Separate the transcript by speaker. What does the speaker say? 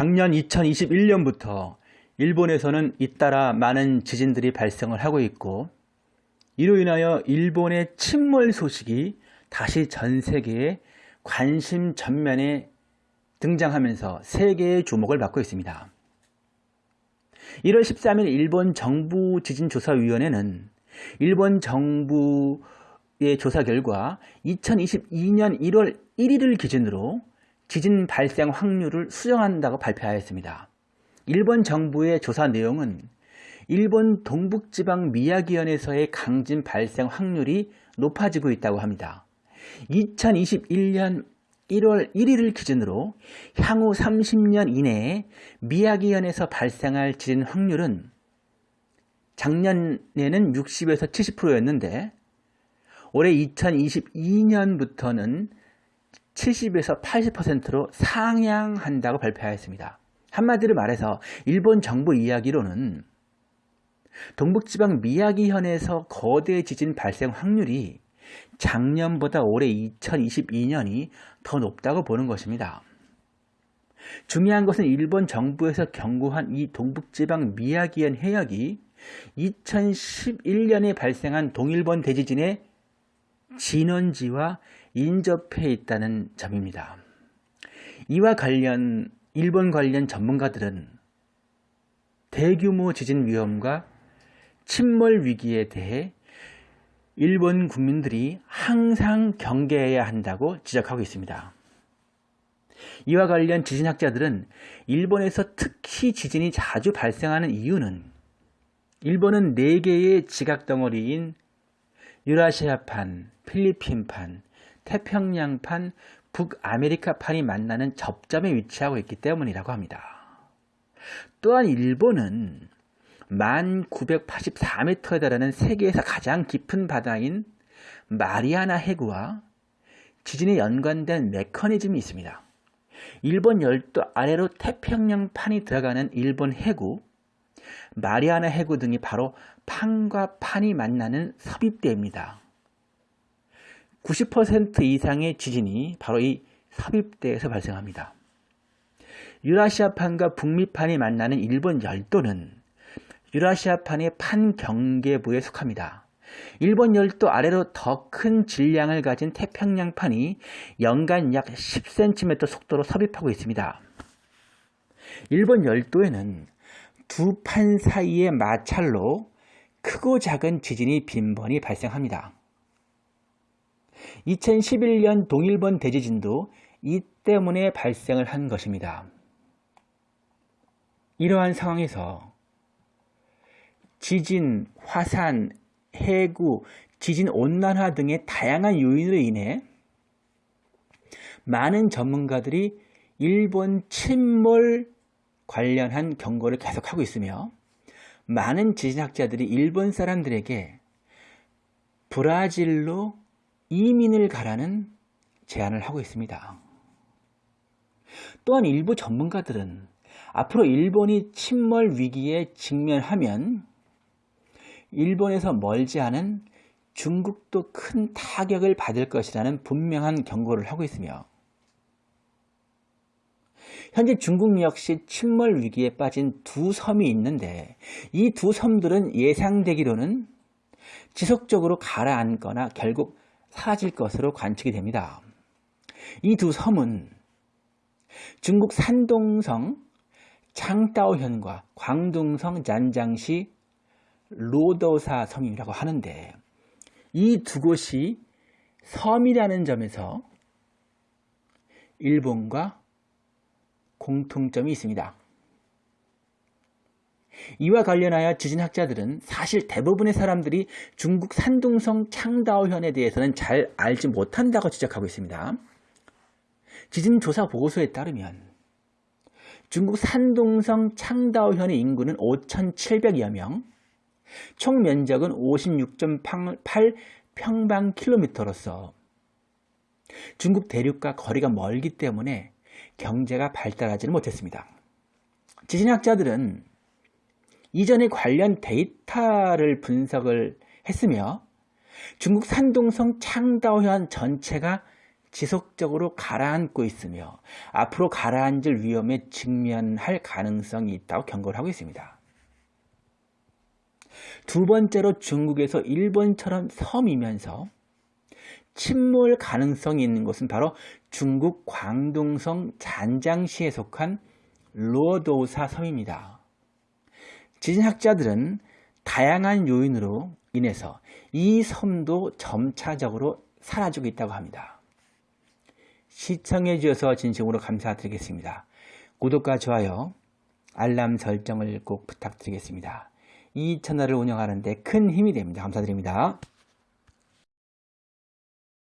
Speaker 1: 작년 2021년부터 일본에서는 잇따라 많은 지진들이 발생을 하고 있고 이로 인하여 일본의 침몰 소식이 다시 전 세계의 관심 전면에 등장하면서 세계의 주목을 받고 있습니다. 1월 13일 일본 정부 지진조사위원회는 일본 정부의 조사 결과 2022년 1월 1일을 기준으로 지진 발생 확률을 수정한다고 발표하였습니다. 일본 정부의 조사 내용은 일본 동북지방 미야기현에서의 강진 발생 확률이 높아지고 있다고 합니다. 2021년 1월 1일을 기준으로 향후 30년 이내에 미야기현에서 발생할 지진 확률은 작년에는 60에서 70%였는데 올해 2022년부터는 70에서 80%로 상향한다고 발표하였습니다. 한마디로 말해서 일본 정부 이야기로는 동북지방 미야기현에서 거대 지진 발생 확률이 작년보다 올해 2022년이 더 높다고 보는 것입니다. 중요한 것은 일본 정부에서 경고한 이 동북지방 미야기현 해역이 2011년에 발생한 동일본 대지진의 진원지와 인접해 있다는 점입니다. 이와 관련 일본 관련 전문가들은 대규모 지진 위험과 침몰 위기에 대해 일본 국민들이 항상 경계해야 한다고 지적하고 있습니다. 이와 관련 지진학자들은 일본에서 특히 지진이 자주 발생하는 이유는 일본은 4개의 지각덩어리인 유라시아판, 필리핀판, 태평양판, 북아메리카판이 만나는 접점에 위치하고 있기 때문이라고 합니다. 또한 일본은 1984m에 달하는 세계에서 가장 깊은 바다인 마리아나 해구와 지진에 연관된 메커니즘이 있습니다. 일본 열도 아래로 태평양판이 들어가는 일본 해구, 마리아나 해구 등이 바로 판과 판이 만나는 섭입대입니다. 90% 이상의 지진이 바로 이 섭입대에서 발생합니다. 유라시아판과 북미판이 만나는 일본 열도는 유라시아판의 판경계부에 속합니다. 일본 열도 아래로 더 큰 질량을 가진 태평양판이 연간 약 10cm 속도로 섭입하고 있습니다. 일본 열도에는 두 판 사이의 마찰로 크고 작은 지진이 빈번히 발생합니다. 2011년 동일본 대지진도 이 때문에 발생을 한 것입니다. 이러한 상황에서 지진, 화산, 해구, 지진 온난화 등의 다양한 요인으로 인해 많은 전문가들이 일본 침몰 관련한 경고를 계속하고 있으며 많은 지진학자들이 일본 사람들에게 브라질로 이민을 가라는 제안을 하고 있습니다. 또한 일부 전문가들은 앞으로 일본이 침몰 위기에 직면하면 일본에서 멀지 않은 중국도 큰 타격을 받을 것이라는 분명한 경고를 하고 있으며 현재 중국 역시 침몰 위기에 빠진 두 섬이 있는데 이 두 섬들은 예상되기로는 지속적으로 가라앉거나 결국 사라질 것으로 관측이 됩니다. 이 두 섬은 중국 산동성 창따오현과 광둥성 잔장시 로더사 섬이라고 하는데 이 두 곳이 섬이라는 점에서 일본과 공통점이 있습니다. 이와 관련하여 지진학자들은 사실 대부분의 사람들이 중국 산둥성 창다오현에 대해서는 잘 알지 못한다고 지적하고 있습니다. 지진조사 보고서에 따르면 중국 산둥성 창다오현의 인구는 5,700여 명, 총 면적은 56.8 평방킬로미터로서 중국 대륙과 거리가 멀기 때문에 경제가 발달하지는 못했습니다. 지진학자들은 이전에 관련 데이터를 분석을 했으며 중국 산둥성 창다오현 전체가 지속적으로 가라앉고 있으며 앞으로 가라앉을 위험에 직면할 가능성이 있다고 경고를 하고 있습니다. 두 번째로 중국에서 일본처럼 섬이면서 침몰 가능성이 있는 곳은 바로 중국 광동성 잔장시에 속한 로도사 섬입니다. 지진학자들은 다양한 요인으로 인해서 이 섬도 점차적으로 사라지고 있다고 합니다. 시청해 주셔서 진심으로 감사드리겠습니다. 구독과 좋아요, 알람 설정을 꼭 부탁드리겠습니다. 이 채널을 운영하는 데 큰 힘이 됩니다. 감사드립니다.